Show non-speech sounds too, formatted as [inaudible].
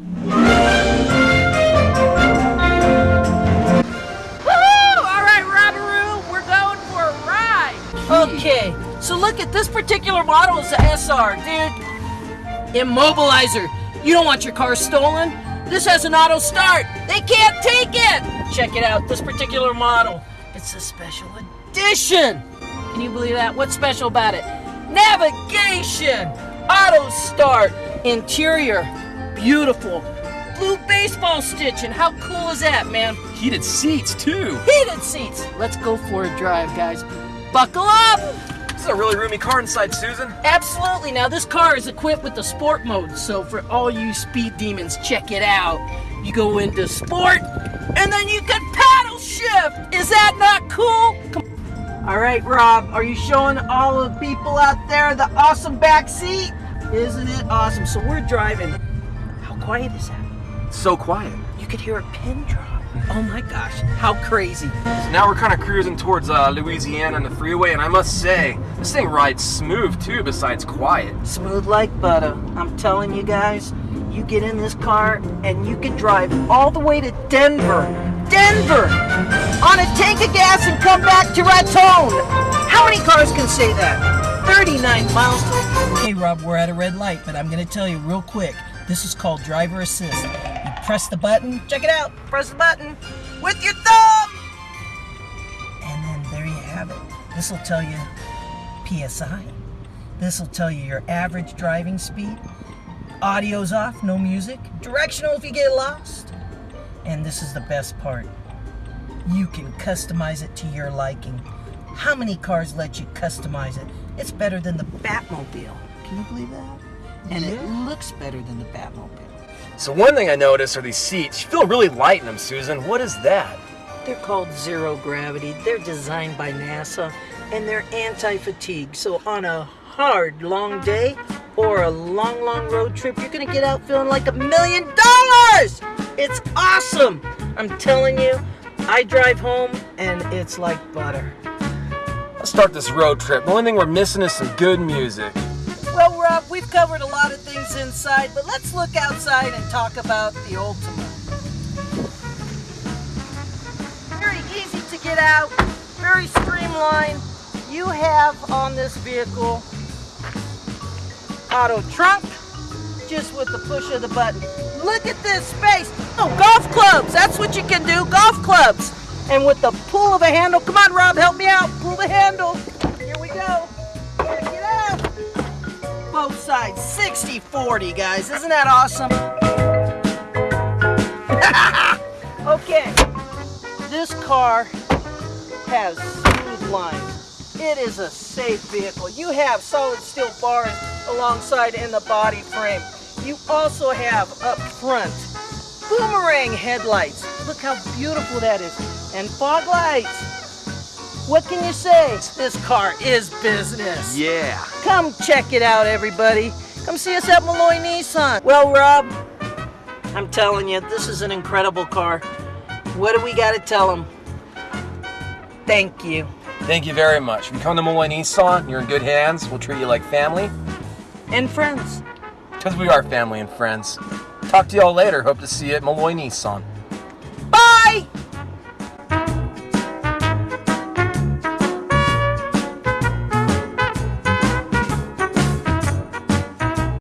Alright, we're going for a ride! Okay, so look at this particular model is the SR, dude. Immobilizer. You don't want your car stolen? This has an auto start. They can't take it. Check it out, this particular model. It's a special edition. Can you believe that? What's special about it? Navigation, auto start, interior, beautiful. Blue baseball stitching. How cool is that, man? Heated seats, too. Heated seats. Let's go for a drive, guys. Buckle up. This is a really roomy car inside, Susan. Absolutely. Now, this car is equipped with the sport mode, so for all you speed demons, check it out. You go into sport, and then you can paddle shift. Is that not cool? Come- all right, Rob, are you showing all the people out there the awesome back seat? Isn't it awesome? So we're driving. How quiet is that? So quiet. You could hear a pin drop. Oh my gosh, how crazy. So now we're kind of cruising towards uh, Louisiana on the freeway, and I must say, this thing rides smooth, too, besides quiet. Smooth like butter. I'm telling you guys, you get in this car and you can drive all the way to Denver. Denver! On a tank of gas and come back to Raton. How many cars can say that? 39 miles. Hey Rob, we're at a red light, but I'm gonna tell you real quick. This is called driver assist. You press the button, check it out, press the button with your thumb! And then there you have it. This will tell you PSI. This will tell you your average driving speed. Audio's off, no music. Directional if you get lost. And this is the best part. You can customize it to your liking. How many cars let you customize it? It's better than the Batmobile. Can you believe that? And it looks better than the Batmobile. So one thing I noticed are these seats. You feel really light in them, Susan. What is that? They're called zero gravity. They're designed by NASA and they're anti-fatigue. So on a hard long day or a long long road trip, you're gonna get out feeling like a million dollars. It's awesome. I'm telling you, I drive home and it's like butter. Let's start this road trip. The only thing we're missing is some good music. Well, Rob, we've covered a lot of things inside, but let's look outside and talk about the Altima. Very easy to get out, very streamlined. You have on this vehicle auto trunk, just with the push of the button. Look at this space. Oh, golf clubs. That's what you can do, golf clubs. And with the pull of a handle, come on, Rob, help me out. Pull the handle. Here we go. Both sides. 60 40 guys. Isn't that awesome? [laughs] Okay. This car has smooth lines. It is a safe vehicle. You have solid steel bars alongside in the body frame. You also have up front boomerang headlights. Look how beautiful that is. And fog lights. What can you say? This car is business. Yeah. Come check it out, everybody. Come see us at Malloy Nissan. Well, Rob, I'm telling you, this is an incredible car. What do we got to tell them? Thank you. Thank you very much. If you come to Malloy Nissan, you're in good hands. We'll treat you like family. And friends. Because we are family and friends. Talk to y'all later. Hope to see you at Malloy Nissan.